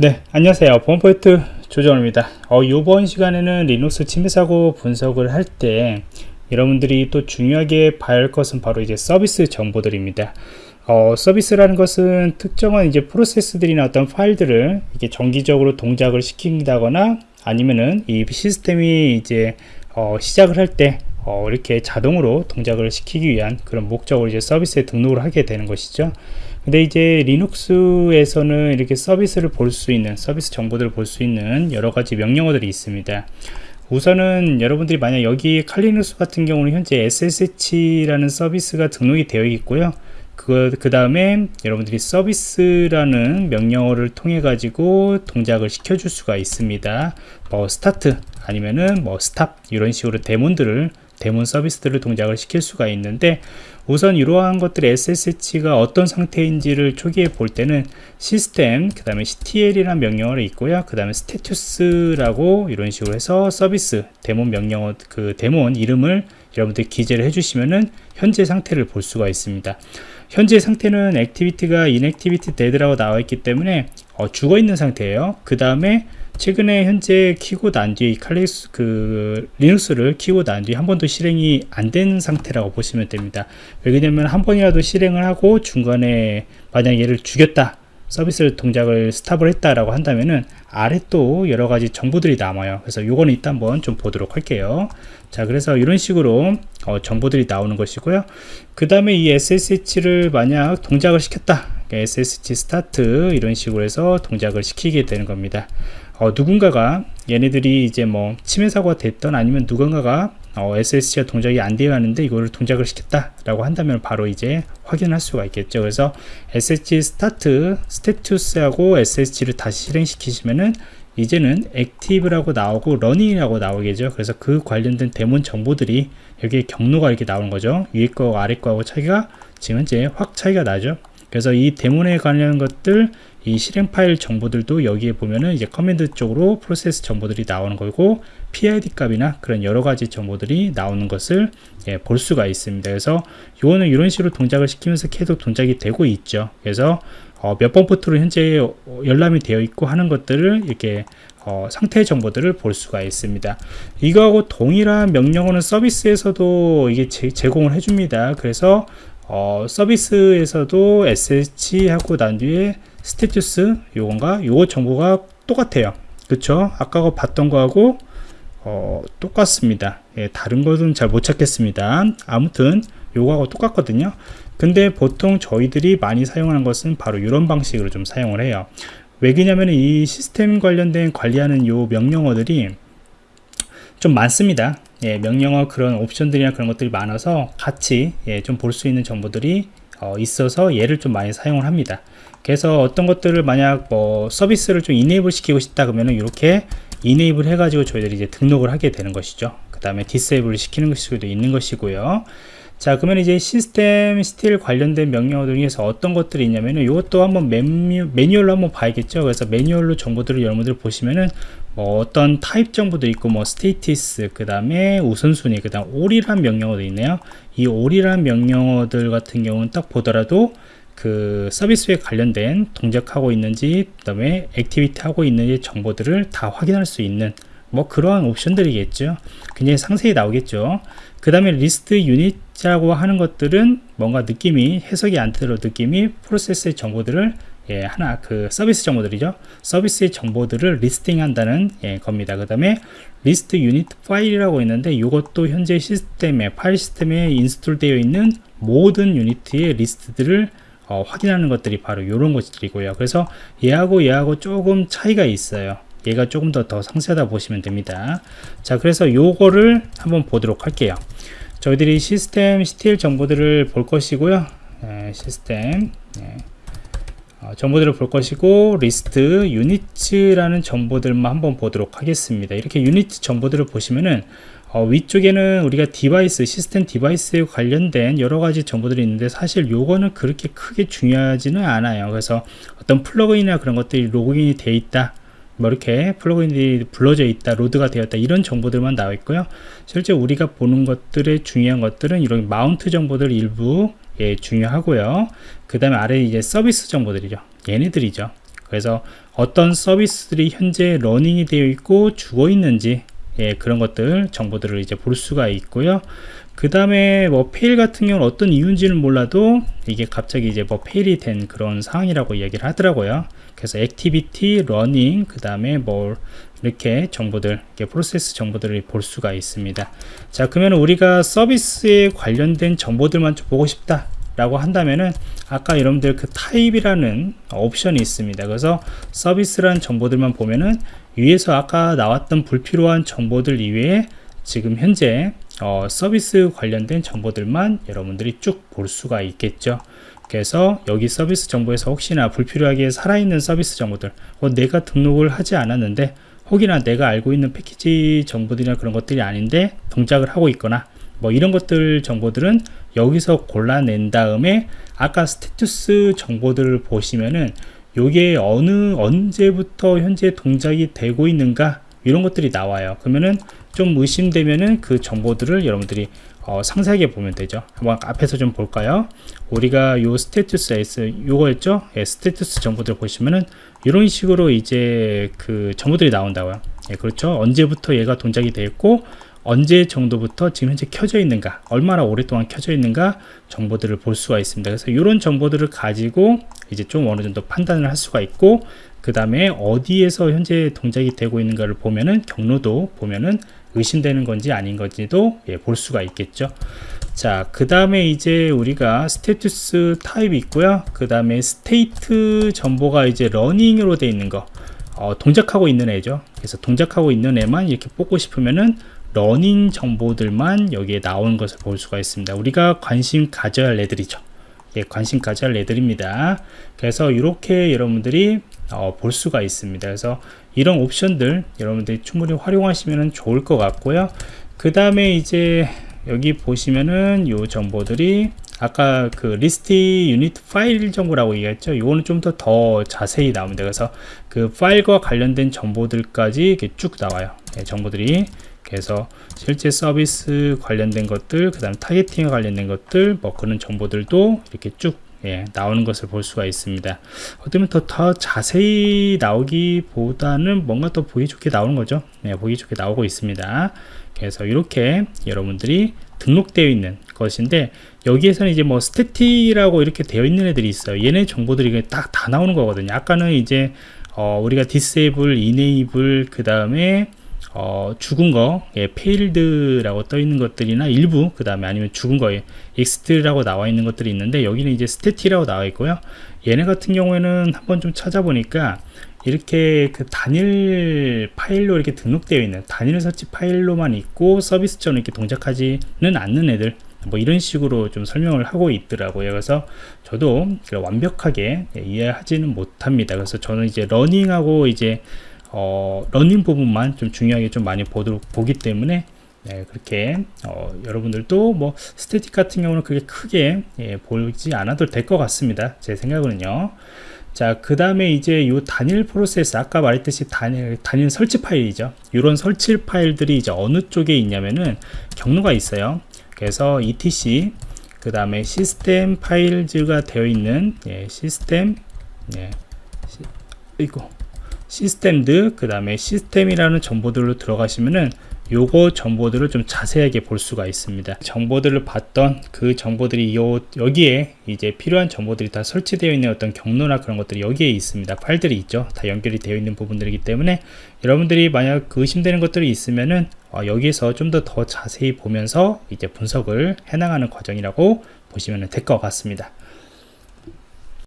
네 안녕하세요. 보안포인트 조정입니다. 어, 이번 시간에는 리눅스 침해사고 분석을 할 때 여러분들이 또 중요하게 봐야 할 것은 바로 이제 서비스 정보들입니다. 어, 서비스라는 것은 특정한 이제 프로세스들이나 어떤 파일들을 이게 정기적으로 동작을 시킨다거나 아니면은 이 시스템이 이제 어, 시작을 할때 어, 이렇게 자동으로 동작을 시키기 위한 그런 목적으로 이제 서비스에 등록을 하게 되는 것이죠. 근데 이제 Linux에서는 이렇게 서비스를 볼 수 있는 서비스 정보들을 볼 수 있는 여러 가지 명령어들이 있습니다. 우선은 여러분들이 만약 여기 Kali Linux 같은 경우는 현재 SSH라는 서비스가 등록이 되어 있고요. 그, 그 다음에 여러분들이 service라는 명령어를 통해 가지고 동작을 시켜줄 수가 있습니다. 뭐 start 아니면은 뭐 stop 이런 식으로 daemon들을 daemon 서비스들을 동작을 시킬 수가 있는데 우선 이러한 것들 SSH가 어떤 상태인지를 초기에 볼 때는 시스템 그 다음에 CTL이라는 명령어를 있고요. 그 다음에 status라고 이런 식으로 해서 서비스 daemon 명령어 그 daemon 이름을 여러분들이 기재를 해주시면은 현재 상태를 볼 수가 있습니다. 현재 상태는 active가 inactive dead라고 나와 있기 때문에 어, 죽어 있는 상태예요. 그 다음에 최근에 현재 키고 난 뒤에 칼리스 그 리눅스를 키고 난 뒤에 한 번도 실행이 안 된 상태라고 보시면 됩니다 왜냐면 한 번이라도 실행을 하고 중간에 만약 얘를 죽였다 서비스 동작을 stop을 했다라고 한다면은 아래 또 여러 가지 정보들이 남아요. 그래서 요거는 이따 한번 좀 보도록 할게요. 자, 그래서 이런 식으로 어, 정보들이 나오는 것이고요. 그 다음에 이 SSH를 만약 동작을 시켰다. SSH start 이런 식으로 해서 동작을 시키게 되는 겁니다. 어, 누군가가 얘네들이 이제 뭐 침해 사고가 됐던 아니면 누군가가 어, SSH가 동작이 안 되어 하는데 이거를 동작을 시켰다 라고 한다면 바로 이제 확인할 수가 있겠죠. 그래서 SSH start status하고 SSH를 다시 실행시키시면은 이제는 active라고 나오고 running이라고 나오겠죠. 그래서 그 관련된 daemon 정보들이 여기에 경로가 이렇게 나오는 거죠. 위에 거 아래 거하고 차이가 지금 현재 확 차이가 나죠. 그래서 이 daemon에 관련 것들 이 실행 파일 정보들도 여기에 보면은 이제 command 쪽으로 process 정보들이 나오는 거고 PID 값이나 그런 여러 가지 정보들이 나오는 것을 예, 볼 수가 있습니다. 그래서 이거는 이런 식으로 동작을 시키면서 계속 동작이 되고 있죠. 그래서 어, 몇 번 포트로 현재 열람이 되어 있고 하는 것들을 이렇게 어, 상태 정보들을 볼 수가 있습니다. 이거하고 동일한 명령어는 서비스에서도 이게 제, 공을 해줍니다. 그래서 어, 서비스에서도 SH 하고 난 뒤에 스테투스 요건가 요거 정보가 똑같아요. 그쵸? 아까 거 봤던 거하고 어, 똑같습니다. 예, 다른 것은 잘 못 찾겠습니다. 아무튼 요거하고 똑같거든요. 근데 보통 저희들이 많이 사용하는 것은 바로 이런 방식으로 좀 사용을 해요. 왜 그러냐면 이 시스템 관련된 관리하는 요 명령어들이 좀 많습니다. 예, 명령어 그런 옵션들이나 그런 것들이 많아서 같이 예, 좀 볼 수 있는 정보들이 어, 있어서 얘를 좀 많이 사용을 합니다. 그래서 어떤 것들을 만약 뭐 서비스를 좀 이네이블 시키고 싶다 그러면은 이렇게 enable 해가지고 저희들이 이제 등록을 하게 되는 것이죠. 그 다음에 disable 시키는 수도 있는 것이고요 자 그러면 이제 system CTL 관련된 명령어 중에서 어떤 것들이 있냐면은 이것도 한번 매뉴, 매뉴얼로 한번 봐야겠죠? 그래서 매뉴얼로 정보들을 여러분들 보시면은 뭐 어떤 타입 정보도 있고 뭐 status 그 다음에 우선순위 그 다음 all이란 명령어도 있네요. 이 all이란 명령어들 같은 경우는 딱 보더라도 그 서비스에 관련된 동작하고 있는지 그 다음에 activity 하고 있는지 정보들을 다 확인할 수 있는 뭐 그러한 옵션들이겠죠? 굉장히 상세히 나오겠죠? 그 다음에 list unit 이라고 하는 것들은 뭔가 느낌이 해석이 안 되도록 느낌이 process의 정보들을 예, 하나 그 서비스 정보들이죠. 서비스의 정보들을 listing 한다는 예, 겁니다. 그 다음에 list unit file이라고 있는데 이것도 현재 시스템에 파일 시스템에 install 되어 있는 모든 unit의 리스트들을 어, 확인하는 것들이 바로 이런 것들이고요. 그래서 얘하고 얘하고 조금 차이가 있어요. 얘가 조금 더 더 상세하다 보시면 됩니다. 자 그래서 요거를 한번 보도록 할게요 저희들이 system CTL 정보들을 볼 것이고요. 네, 시스템. 네. 어, 정보들을 볼 것이고 list units라는 정보들만 한번 보도록 하겠습니다. 이렇게 유니트 정보들을 보시면은 어, 위쪽에는 우리가 device system device에 관련된 여러 가지 정보들이 있는데 사실 요거는 그렇게 크게 중요하지는 않아요. 그래서 어떤 plug-in이나 그런 것들이 로그인이 돼 있다 뭐 이렇게 plug-in이 불러져 있다 load가 되었다 이런 정보들만 나와 있고요. 실제 우리가 보는 것들의 중요한 것들은 이런 mount 정보들 일부 예, 중요하고요. 그 다음에 아래 이제 서비스 정보들이죠. 얘네들이죠. 그래서 어떤 서비스들이 현재 running이 되어 있고 죽어 있는지 예, 그런 것들 정보들을 이제 볼 수가 있고요. 그 다음에 뭐 fail 같은 경우는 어떤 이유인지는 몰라도 이게 갑자기 이제 뭐 fail이 된 그런 상황이라고 이야기를 하더라고요. 그래서 active, running, 그 다음에 뭐 이렇게 정보들, 이렇게 프로세스 정보들을 볼 수가 있습니다. 자, 그러면 우리가 서비스에 관련된 정보들만 좀 보고 싶다. 라고 한다면은 아까 여러분들 그 타입이라는 옵션이 있습니다 그래서 서비스라는 정보들만 보면은 위에서 아까 나왔던 불필요한 정보들 이외에 지금 현재 어, 서비스 관련된 정보들만 여러분들이 쭉 볼 수가 있겠죠. 그래서 여기 서비스 정보에서 혹시나 불필요하게 살아있는 서비스 정보들 어, 내가 등록을 하지 않았는데 혹이나 내가 알고 있는 패키지 정보들이나 그런 것들이 아닌데 동작을 하고 있거나 뭐 이런 것들 정보들은 여기서 골라낸 다음에 아까 스테투스 정보들을 보시면은 요게 어느 언제부터 현재 동작이 되고 있는가 이런 것들이 나와요. 그러면은 좀 의심되면은 그 정보들을 여러분들이 어, 상세하게 보면 되죠. 한번 앞에서 좀 볼까요? 우리가 요 스테투스 S 요거였죠? 예, 스테투스 정보들 보시면은 이런 식으로 이제 그 정보들이 나온다고요. 예, 그렇죠? 언제부터 얘가 동작이 되었고 언제 정도부터 지금 현재 켜져 있는가 얼마나 오랫동안 켜져 있는가 정보들을 볼 수가 있습니다. 그래서 이런 정보들을 가지고 이제 좀 어느 정도 판단을 할 수가 있고 그 다음에 어디에서 현재 동작이 되고 있는가를 보면은 경로도 보면은 의심되는 건지 아닌 건지도 예, 볼 수가 있겠죠. 자 그 다음에 이제 우리가 status 타입이 있고요. 그 다음에 state 정보가 이제 running으로 되어 있는 거 어, 동작하고 있는 애죠. 그래서 동작하고 있는 애만 이렇게 뽑고 싶으면은 running 정보들만 여기에 나오는 것을 볼 수가 있습니다. 우리가 관심 가져야 할 애들이죠. 예, 관심 가져야 할 애들입니다. 그래서 이렇게 여러분들이 어, 볼 수가 있습니다. 그래서 이런 옵션들 여러분들이 충분히 활용하시면 좋을 것 같고요. 그 다음에 이제 여기 보시면은 요 정보들이 아까 그 list unit file 정보라고 얘기했죠? 이거는 좀 더 더 자세히 나옵니다. 그래서 그 파일과 관련된 정보들까지 이렇게 쭉 나와요. 예, 정보들이. 그래서 실제 서비스 관련된 것들 그 다음 targeting에 관련된 것들 뭐 그런 정보들도 이렇게 쭉 예, 나오는 것을 볼 수가 있습니다. 어쩌면 더, 더 자세히 나오기보다는 뭔가 더 보기 좋게 나오는 거죠. 네, 보기 좋게 나오고 있습니다. 그래서 이렇게 여러분들이 등록되어 있는 것인데 여기에서는 이제 뭐 static이라고 이렇게 되어 있는 애들이 있어요. 얘네 정보들이 딱 다 나오는 거거든요. 아까는 이제 어, 우리가 disable, enable 그 다음에 어, 죽은 거, 예, failed라고 떠 있는 것들이나 일부, 그 다음에 아니면 죽은 거에 exit라고 나와 있는 것들이 있는데, 여기는 이제 static이라고 나와 있고요. 얘네 같은 경우에는 한번 좀 찾아보니까, 이렇게 그 단일 파일로 이렇게 등록되어 있는 단일 설치 파일로만 있고 서비스처럼 이렇게 동작하지는 않는 애들 뭐 이런 식으로 좀 설명을 하고 있더라고요 그래서 저도 완벽하게 예, 이해하지는 못합니다 그래서 저는 이제 running하고 이제 어, running 부분만 좀 중요하게 좀 많이 보도록 보기 때문에 네, 그렇게 어, 여러분들도 뭐 static 같은 경우는 그게 크게 예, 보지 않아도 될 것 같습니다. 제 생각은요. 자 그 다음에 이제 요 단일 프로세스 아까 말했듯이 단일 단일 설치 파일이죠. 이런 설치 파일들이 이제 어느 쪽에 있냐면은 경로가 있어요. 그래서 etc 그 다음에 system files가 되어 있는 예, 시스템 예, 시, 이거 시스템드 그 다음에 시스템이라는 정보들로 들어가시면은 요거 정보들을 좀 자세하게 볼 수가 있습니다. 정보들을 봤던 그 정보들이 요 여기에 이제 필요한 정보들이 다 설치되어 있는 어떤 경로나 그런 것들이 여기에 있습니다. 파일들이 있죠. 다 연결이 되어 있는 부분들이기 때문에 여러분들이 만약 그 의심되는 것들이 있으면은 어, 여기서 좀 더더 자세히 보면서 이제 분석을 해나가는 과정이라고 보시면 될 것 같습니다